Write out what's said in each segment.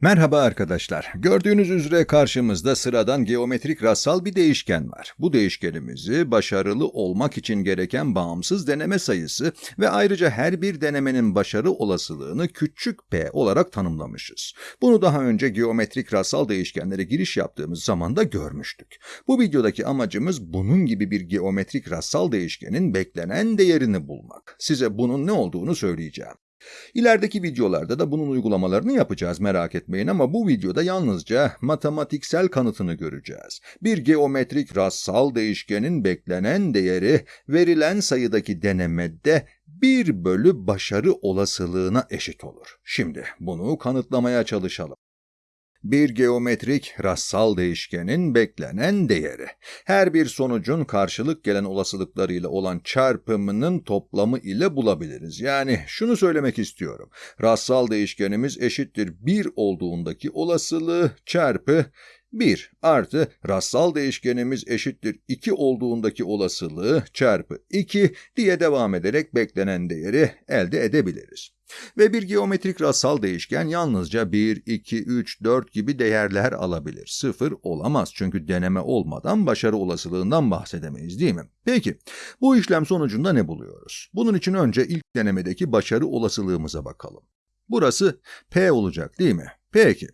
Merhaba arkadaşlar. Gördüğünüz üzere karşımızda sıradan geometrik rastsal bir değişken var. Bu değişkenimizi başarılı olmak için gereken bağımsız deneme sayısı ve ayrıca her bir denemenin başarı olasılığını küçük p olarak tanımlamışız. Bunu daha önce geometrik rastsal değişkenlere giriş yaptığımız zaman da görmüştük. Bu videodaki amacımız bunun gibi bir geometrik rastsal değişkenin beklenen değerini bulmak. Size bunun ne olduğunu söyleyeceğim. İlerideki videolarda da bunun uygulamalarını yapacağız merak etmeyin ama bu videoda yalnızca matematiksel kanıtını göreceğiz. Bir geometrik rastsal değişkenin beklenen değeri verilen sayıdaki denemede 1 bölü başarı olasılığına eşit olur. Şimdi bunu kanıtlamaya çalışalım bir geometrik rastsal değişkenin beklenen değeri. Her bir sonucun karşılık gelen olasılıklarıyla olan çarpımının toplamı ile bulabiliriz. Yani şunu söylemek istiyorum. Rastsal değişkenimiz eşittir 1 olduğundaki olasılığı çarpı 1 artı rastsal değişkenimiz eşittir 2 olduğundaki olasılığı çarpı 2 diye devam ederek beklenen değeri elde edebiliriz. Ve bir geometrik rastsal değişken yalnızca 1, 2, 3, 4 gibi değerler alabilir. 0 olamaz çünkü deneme olmadan başarı olasılığından bahsedemeyiz değil mi? Peki bu işlem sonucunda ne buluyoruz? Bunun için önce ilk denemedeki başarı olasılığımıza bakalım. Burası P olacak değil mi? Peki.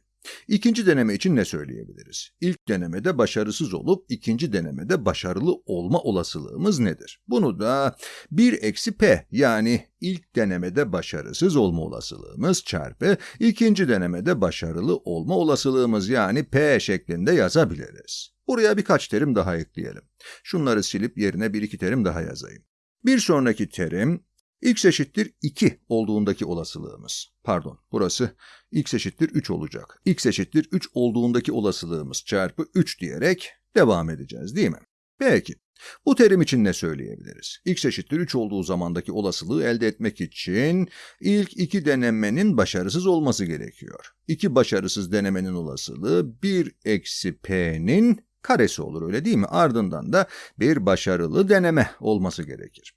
İkinci deneme için ne söyleyebiliriz? İlk denemede başarısız olup ikinci denemede başarılı olma olasılığımız nedir? Bunu da 1 eksi p yani ilk denemede başarısız olma olasılığımız çarpı ikinci denemede başarılı olma olasılığımız yani p şeklinde yazabiliriz. Buraya birkaç terim daha ekleyelim. Şunları silip yerine bir iki terim daha yazayım. Bir sonraki terim x eşittir 2 olduğundaki olasılığımız. Pardon, burası x eşittir 3 olacak. x eşittir 3 olduğundaki olasılığımız çarpı 3 diyerek devam edeceğiz değil mi? Peki. Bu terim için ne söyleyebiliriz? x eşittir 3 olduğu zamandaki olasılığı elde etmek için ilk iki denemenin başarısız olması gerekiyor. İki başarısız denemenin olasılığı 1 eksi p'nin karesi olur öyle değil mi? Ardından da bir başarılı deneme olması gerekir.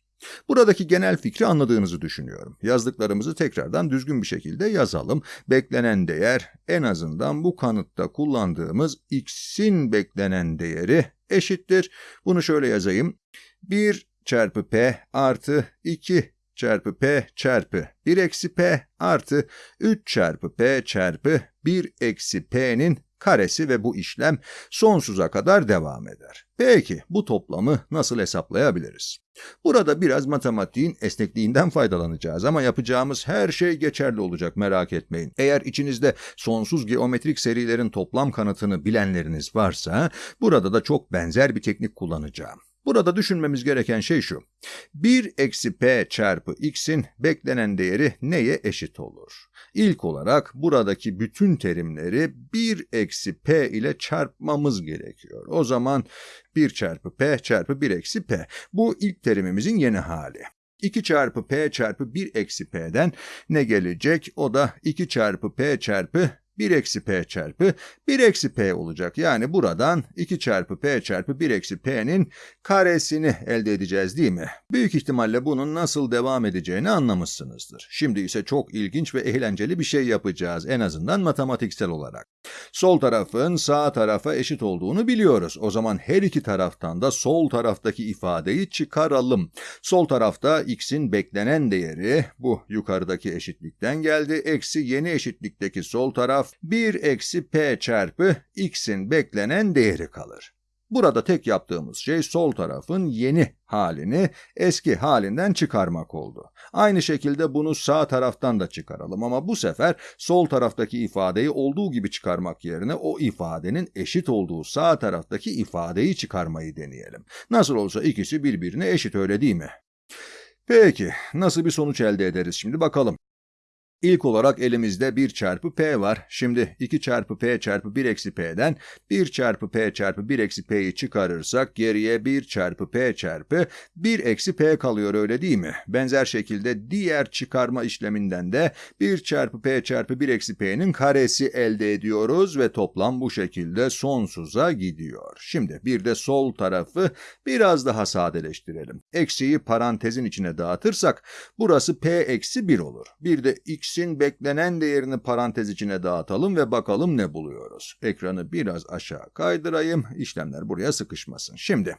Buradaki genel fikri anladığınızı düşünüyorum. Yazdıklarımızı tekrardan düzgün bir şekilde yazalım. Beklenen değer en azından bu kanıtta kullandığımız x'in beklenen değeri eşittir. Bunu şöyle yazayım. 1 çarpı p artı 2 çarpı p çarpı 1 eksi p artı 3 çarpı p çarpı 1 eksi p'nin karesi ve bu işlem sonsuza kadar devam eder. Peki bu toplamı nasıl hesaplayabiliriz? Burada biraz matematiğin esnekliğinden faydalanacağız ama yapacağımız her şey geçerli olacak merak etmeyin. Eğer içinizde sonsuz geometrik serilerin toplam kanıtını bilenleriniz varsa burada da çok benzer bir teknik kullanacağım. Burada düşünmemiz gereken şey şu. 1 eksi p çarpı x'in beklenen değeri neye eşit olur? İlk olarak buradaki bütün terimleri 1 eksi p ile çarpmamız gerekiyor. O zaman 1 çarpı p çarpı 1 eksi p. Bu ilk terimimizin yeni hali. 2 çarpı p çarpı 1 eksi p'den ne gelecek? O da 2 çarpı p çarpı 1 eksi p çarpı 1 eksi p olacak. Yani buradan 2 çarpı p çarpı 1 eksi p'nin karesini elde edeceğiz değil mi? Büyük ihtimalle bunun nasıl devam edeceğini anlamışsınızdır. Şimdi ise çok ilginç ve eğlenceli bir şey yapacağız en azından matematiksel olarak. Sol tarafın sağ tarafa eşit olduğunu biliyoruz. O zaman her iki taraftan da sol taraftaki ifadeyi çıkaralım. Sol tarafta x'in beklenen değeri bu yukarıdaki eşitlikten geldi. Eksi yeni eşitlikteki sol taraf 1 eksi p çarpı x'in beklenen değeri kalır. Burada tek yaptığımız şey sol tarafın yeni halini eski halinden çıkarmak oldu. Aynı şekilde bunu sağ taraftan da çıkaralım ama bu sefer sol taraftaki ifadeyi olduğu gibi çıkarmak yerine o ifadenin eşit olduğu sağ taraftaki ifadeyi çıkarmayı deneyelim. Nasıl olsa ikisi birbirine eşit öyle değil mi? Peki, nasıl bir sonuç elde ederiz şimdi bakalım. İlk olarak elimizde 1 çarpı p var. Şimdi 2 çarpı p çarpı 1 eksi p'den 1 çarpı p çarpı 1 eksi p'yi çıkarırsak geriye 1 çarpı p çarpı 1 eksi p kalıyor öyle değil mi? Benzer şekilde diğer çıkarma işleminden de 1 çarpı p çarpı 1 eksi p'nin karesi elde ediyoruz ve toplam bu şekilde sonsuza gidiyor. Şimdi bir de sol tarafı biraz daha sadeleştirelim. Eksiyi parantezin içine dağıtırsak burası p eksi 1 olur. Bir de x x'in beklenen değerini parantez içine dağıtalım ve bakalım ne buluyoruz. Ekranı biraz aşağı kaydırayım. İşlemler buraya sıkışmasın. Şimdi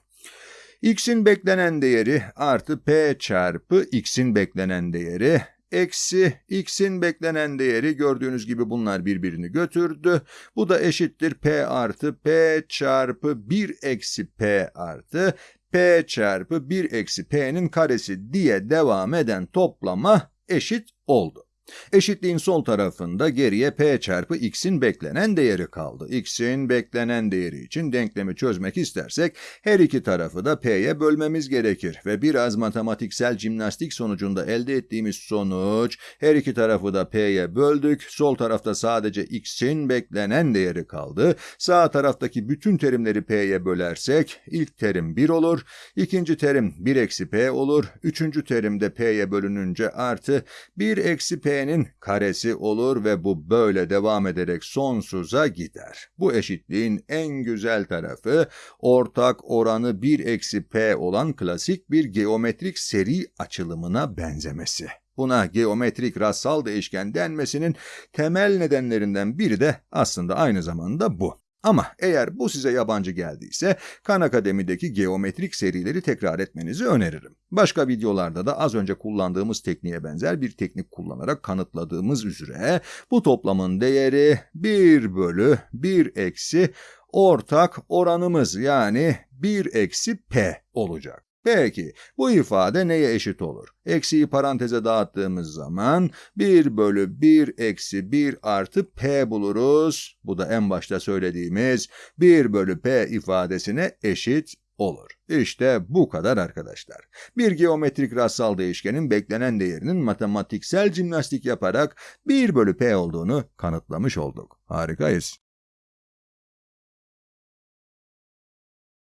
x'in beklenen değeri artı p çarpı x'in beklenen değeri eksi x'in beklenen değeri gördüğünüz gibi bunlar birbirini götürdü. Bu da eşittir p artı p çarpı 1 eksi p artı p çarpı 1 eksi p'nin karesi diye devam eden toplama eşit oldu. Eşitliğin sol tarafında geriye p çarpı x'in beklenen değeri kaldı. x'in beklenen değeri için denklemi çözmek istersek her iki tarafı da p'ye bölmemiz gerekir ve biraz matematiksel jimnastik sonucunda elde ettiğimiz sonuç her iki tarafı da p'ye böldük. Sol tarafta sadece x'in beklenen değeri kaldı. Sağ taraftaki bütün terimleri p'ye bölersek ilk terim 1 olur, ikinci terim 1 eksi p olur, üçüncü terim de p'ye bölününce artı 1 eksi p p'nin karesi olur ve bu böyle devam ederek sonsuza gider. Bu eşitliğin en güzel tarafı ortak oranı 1 eksi p olan klasik bir geometrik seri açılımına benzemesi. Buna geometrik rassal değişken denmesinin temel nedenlerinden biri de aslında aynı zamanda bu. Ama eğer bu size yabancı geldiyse Khan Akademi'deki geometrik serileri tekrar etmenizi öneririm. Başka videolarda da az önce kullandığımız tekniğe benzer bir teknik kullanarak kanıtladığımız üzere bu toplamın değeri 1 bölü 1 eksi ortak oranımız yani 1 eksi p olacak. Peki bu ifade neye eşit olur? Eksiyi paranteze dağıttığımız zaman 1 bölü 1 eksi 1 artı p buluruz. Bu da en başta söylediğimiz 1 bölü p ifadesine eşit olur. İşte bu kadar arkadaşlar. Bir geometrik rassal değişkenin beklenen değerinin matematiksel jimnastik yaparak 1 bölü p olduğunu kanıtlamış olduk. Harikayız.